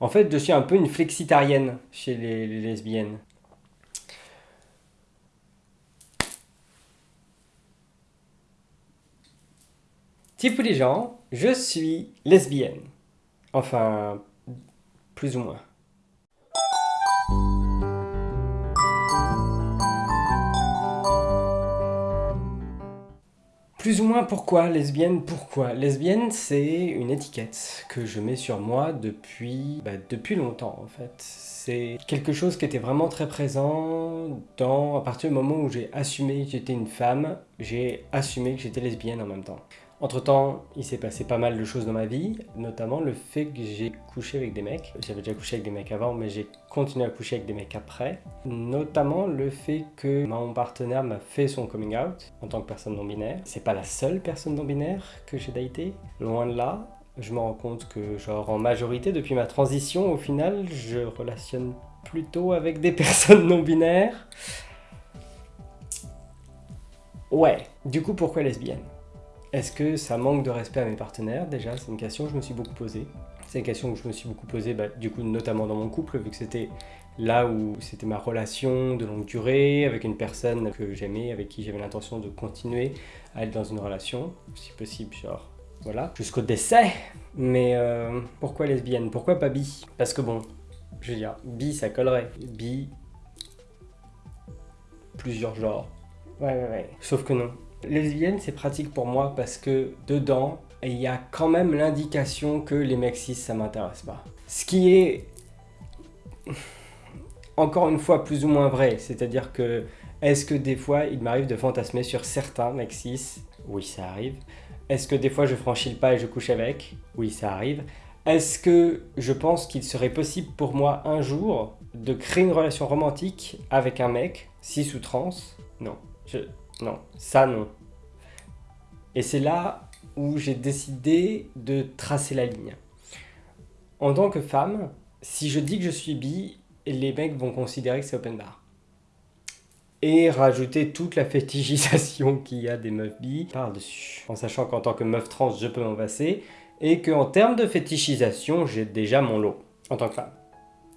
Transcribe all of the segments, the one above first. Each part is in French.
En fait, je suis un peu une flexitarienne chez les, les lesbiennes. Type les gens, je suis lesbienne. Enfin, plus ou moins. Plus ou moins pourquoi lesbienne Pourquoi Lesbienne, c'est une étiquette que je mets sur moi depuis, bah, depuis longtemps en fait. C'est quelque chose qui était vraiment très présent dans, à partir du moment où j'ai assumé que j'étais une femme, j'ai assumé que j'étais lesbienne en même temps. Entre temps, il s'est passé pas mal de choses dans ma vie, notamment le fait que j'ai couché avec des mecs. J'avais déjà couché avec des mecs avant, mais j'ai continué à coucher avec des mecs après. Notamment le fait que mon partenaire m'a fait son coming out en tant que personne non binaire. C'est pas la seule personne non binaire que j'ai daté, loin de là. Je me rends compte que, genre, en majorité, depuis ma transition, au final, je relationne plutôt avec des personnes non binaires. Ouais, du coup, pourquoi lesbienne? Est-ce que ça manque de respect à mes partenaires Déjà, c'est une question que je me suis beaucoup posée. C'est une question que je me suis beaucoup posée, bah, du coup, notamment dans mon couple, vu que c'était là où c'était ma relation de longue durée, avec une personne que j'aimais, avec qui j'avais l'intention de continuer à être dans une relation, si possible, genre, voilà, jusqu'au décès. Mais euh, pourquoi lesbienne? Pourquoi pas bi? Parce que bon, je veux dire, bi, ça collerait. Bi, plusieurs genres. Ouais, ouais, ouais. Sauf que non. Lesbienne, c'est pratique pour moi parce que dedans, il y a quand même l'indication que les mecs cis, ça m'intéresse pas. Ce qui est encore une fois plus ou moins vrai, c'est-à-dire que est-ce que des fois il m'arrive de fantasmer sur certains mecs cis? Oui, ça arrive. Est-ce que des fois je franchis le pas et je couche avec? Oui, ça arrive. Est-ce que je pense qu'il serait possible pour moi un jour de créer une relation romantique avec un mec, cis ou trans? Non. Non, ça non. Et c'est là où j'ai décidé de tracer la ligne. En tant que femme, si je dis que je suis bi, les mecs vont considérer que c'est open bar. Et rajouter toute la fétichisation qu'il y a des meufs bi par-dessus. En sachant qu'en tant que meuf trans, je peux m'en passer. Et qu'en termes de fétichisation, j'ai déjà mon lot. En tant que femme.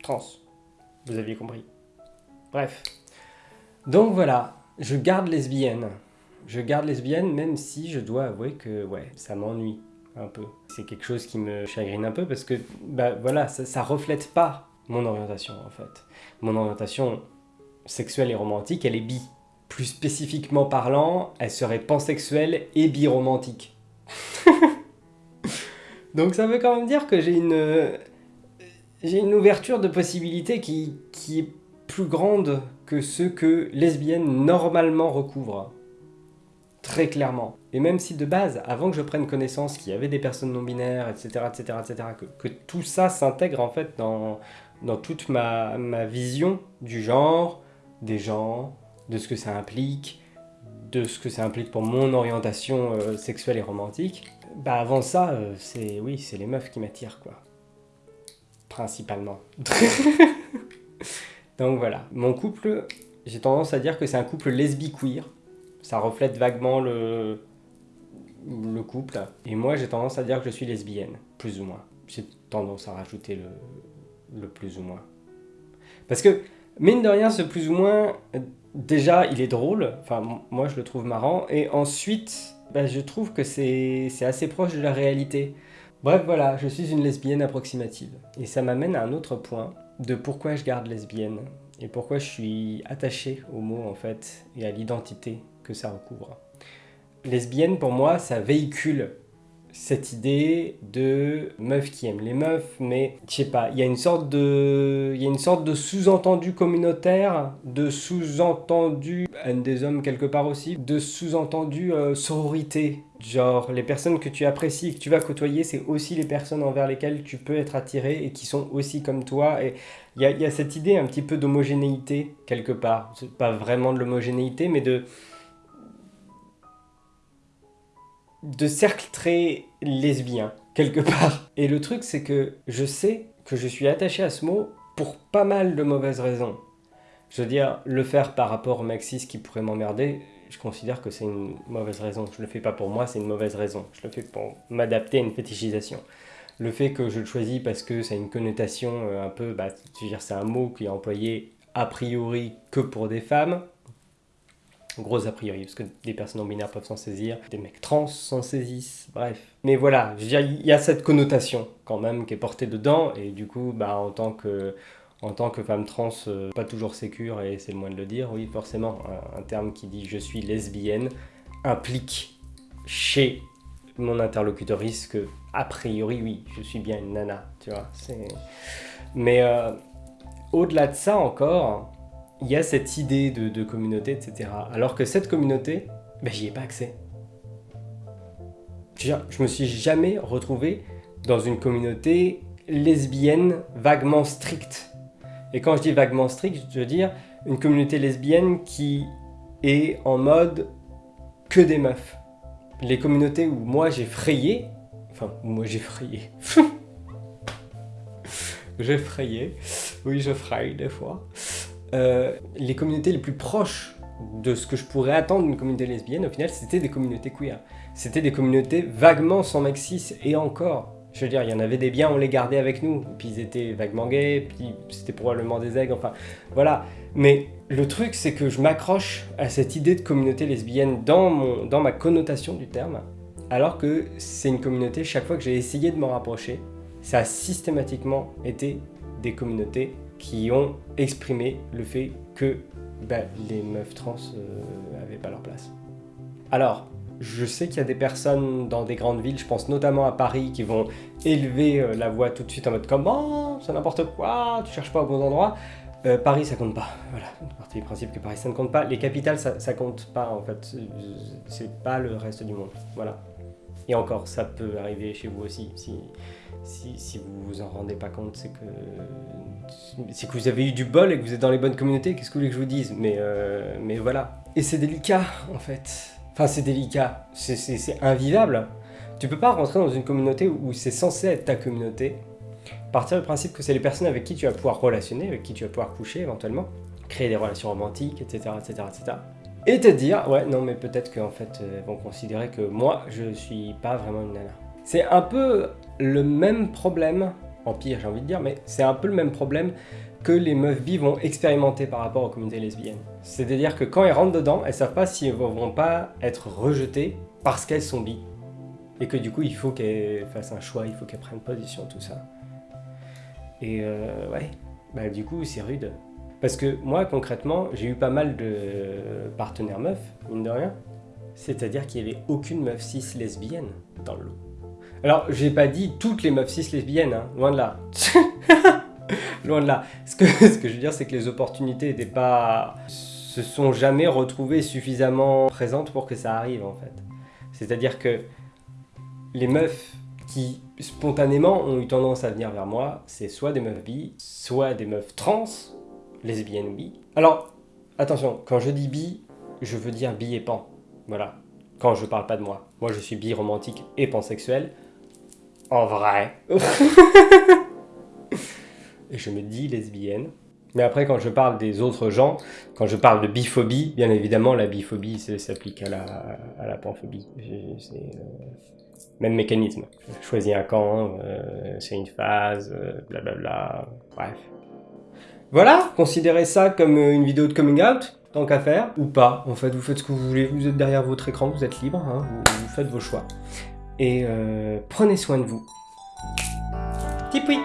Trans. Vous aviez compris. Bref. Donc voilà, je garde lesbienne. Je garde lesbienne même si je dois avouer que ouais, ça m'ennuie un peu. C'est quelque chose qui me chagrine un peu parce que bah voilà, ça, ça reflète pas mon orientation en fait. Mon orientation sexuelle et romantique, elle est bi. Plus spécifiquement parlant, elle serait pansexuelle et biromantique. Donc ça veut quand même dire que j'ai une j'ai une ouverture de possibilités qui, qui est plus grande que ce que lesbienne normalement recouvre. Très clairement. Et même si de base, avant que je prenne connaissance qu'il y avait des personnes non binaires, etc., etc., etc., que, que tout ça s'intègre en fait dans, dans toute ma, ma vision du genre, des gens, de ce que ça implique, de ce que ça implique pour mon orientation euh, sexuelle et romantique, bah avant ça, euh, c'est oui, c'est les meufs qui m'attirent quoi. Principalement. Donc voilà, mon couple, j'ai tendance à dire que c'est un couple lesbi-queer. Ça reflète vaguement le, le couple. Et moi, j'ai tendance à dire que je suis lesbienne, plus ou moins. J'ai tendance à rajouter le, le plus ou moins. Parce que, mine de rien, ce plus ou moins, déjà, il est drôle. Enfin, moi, je le trouve marrant. Et ensuite, bah, je trouve que c'est assez proche de la réalité. Bref, voilà, je suis une lesbienne approximative. Et ça m'amène à un autre point de pourquoi je garde lesbienne et pourquoi je suis attaché au mot en fait et à l'identité que ça recouvre. Lesbienne pour moi ça véhicule cette idée de meuf qui aime les meufs, mais je sais pas, il y a une sorte de, il y a une sorte de sous-entendu communautaire, de sous-entendu haine des hommes quelque part aussi, de sous-entendu euh, sororité. Genre, les personnes que tu apprécies et que tu vas côtoyer, c'est aussi les personnes envers lesquelles tu peux être attiré et qui sont aussi comme toi. Et il y a, y a cette idée un petit peu d'homogénéité quelque part. C'est pas vraiment de l'homogénéité, mais de de cercle très lesbien, quelque part. Et le truc, c'est que je sais que je suis attaché à ce mot pour pas mal de mauvaises raisons. Je veux dire, le faire par rapport au maxis qui pourrait m'emmerder, je considère que c'est une mauvaise raison. Je le fais pas pour moi, c'est une mauvaise raison. Je le fais pour m'adapter à une fétichisation. le fait que je le choisis parce que ça a une connotation euh, un peu, bah, c'est un mot qui est employé a priori que pour des femmes, gros a priori, parce que des personnes non binaires peuvent s'en saisir, des mecs trans s'en saisissent, bref. Mais voilà, je veux il y a cette connotation quand même qui est portée dedans, et du coup, bah, en tant que, en tant que femme trans, euh, pas toujours sécure, et c'est le moins de le dire, oui, forcément, un, terme qui dit je suis lesbienne implique chez mon interlocutrice que, a priori, oui, je suis bien une nana, tu vois. Mais euh, au-delà de ça encore, il y a cette idée de, communauté, etc. Alors que cette communauté, ben, j'y ai pas accès. Je, je me suis jamais retrouvé dans une communauté lesbienne vaguement stricte. Et quand je dis vaguement stricte, je veux dire une communauté lesbienne qui est en mode que des meufs les communautés où moi j'ai frayé, enfin, moi j'ai frayé, j'ai frayé, oui je fraye des fois, euh, les communautés les plus proches de ce que je pourrais attendre d'une communauté lesbienne, au final, c'était des communautés queer. C'était des communautés vaguement sans mec cis, et encore. Je veux dire, il y en avait des biens, on les gardait avec nous. Puis ils étaient vaguement gays, puis c'était probablement des aigles, enfin, voilà. Mais le truc, c'est que je m'accroche à cette idée de communauté lesbienne dans, mon, dans ma connotation du terme, alors que c'est une communauté, chaque fois que j'ai essayé de m'en rapprocher, ça a systématiquement été des communautés qui ont exprimé le fait que bah, les meufs trans n'avaient euh, pas leur place. Alors, je sais qu'il y a des personnes dans des grandes villes, je pense notamment à Paris, qui vont élever euh, la voix tout de suite en mode comme « Oh, c'est n'importe quoi, tu cherches pas au bon endroit ». Euh, Paris, ça compte pas. Voilà, partie du principe que Paris, ça ne compte pas. Les capitales, ça, ça compte pas, en fait. C'est pas le reste du monde. Voilà. Et encore, ça peut arriver chez vous aussi. Si, si, si vous vous en rendez pas compte, c'est que, c'est que vous avez eu du bol et que vous êtes dans les bonnes communautés. Qu'est-ce que vous voulez que je vous dise? Mais, euh, mais voilà. Et c'est délicat, en fait. C'est délicat. C'est invivable. Tu peux pas rentrer dans une communauté où c'est censé être ta communauté partir du principe que c'est les personnes avec qui tu vas pouvoir relationner, avec qui tu vas pouvoir coucher éventuellement, créer des relations romantiques, etc. etc., etc. Et te dire, ouais, non, mais peut-être qu'en fait, euh, ils vont considérer que moi, je suis pas vraiment une nana. C'est un peu le même problème, en pire j'ai envie de dire, mais c'est un peu le même problème que les meufs bi vont expérimenter par rapport aux communautés lesbiennes. C'est-à-dire que quand elles rentrent dedans, elles savent pas si elles vont pas être rejetées parce qu'elles sont bi. Et que du coup, il faut qu'elles fassent un choix, il faut qu'elles prennent position, tout ça. Et euh, ouais, bah, du coup, c'est rude. Parce que moi, concrètement, j'ai eu pas mal de partenaires meufs, mine de rien. C'est-à-dire qu'il n'y avait aucune meuf cis lesbienne dans le lot. Alors, j'ai pas dit toutes les meufs cis lesbiennes, hein, loin de là. loin de là. Ce que, ce que je veux dire, c'est que les opportunités n'étaient pas... se sont jamais retrouvées suffisamment présentes pour que ça arrive, en fait. C'est-à-dire que les meufs qui spontanément ont eu tendance à venir vers moi, c'est soit des meufs bi, soit des meufs trans, lesbiennes ou bi. Alors, attention, quand je dis bi, je veux dire bi et pan. Voilà. Quand je parle pas de moi. Moi, je suis bi romantique et pansexuel. En vrai. je me dis lesbienne. Mais après, quand je parle des autres gens, quand je parle de biphobie, bien évidemment, la biphobie s'applique à la, panphobie. C'est... Euh, même mécanisme. Choisis un camp, euh, c'est une phase, blablabla, bla bref. Voilà, considérez ça comme euh, une vidéo de coming out, tant qu'à faire, ou pas. En fait, vous faites ce que vous voulez, vous êtes derrière votre écran, vous êtes libre, hein, vous, faites vos choix. Et euh, prenez soin de vous. Tipoui